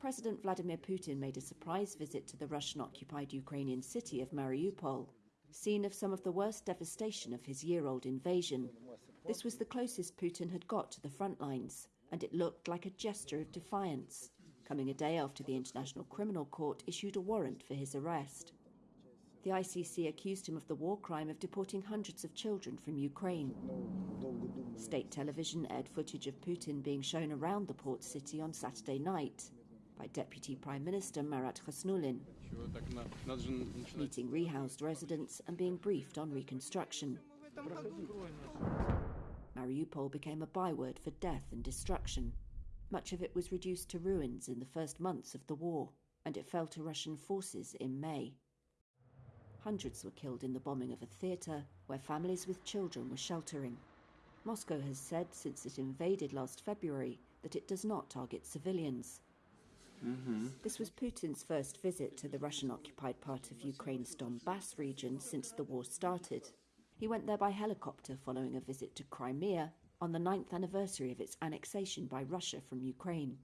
President Vladimir Putin made a surprise visit to the Russian occupied Ukrainian city of Mariupol, scene of some of the worst devastation of his year old invasion. This was the closest Putin had got to the front lines, and it looked like a gesture of defiance, coming a day after the International Criminal Court issued a warrant for his arrest. The ICC accused him of the war crime of deporting hundreds of children from Ukraine. State television aired footage of Putin being shown around the port city on Saturday night by Deputy Prime Minister Marat Khusnullin, meeting rehoused residents and being briefed on reconstruction. Mariupol became a byword for death and destruction. Much of it was reduced to ruins in the first months of the war, and it fell to Russian forces in May. Hundreds were killed in the bombing of a theatre where families with children were sheltering. Moscow has said since it invaded last February that it does not target civilians. Mm-hmm. This was Putin's first visit to the Russian occupied part of Ukraine's Donbass region since the war started. He went there by helicopter following a visit to Crimea on the ninth anniversary of its annexation by Russia from Ukraine.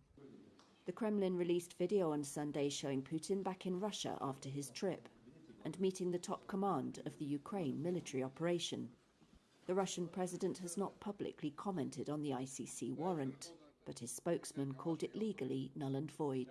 The Kremlin released video on Sunday showing Putin back in Russia after his trip and meeting the top command of the Ukraine military operation. The Russian president has not publicly commented on the ICC warrant, but his spokesman called it legally null and void.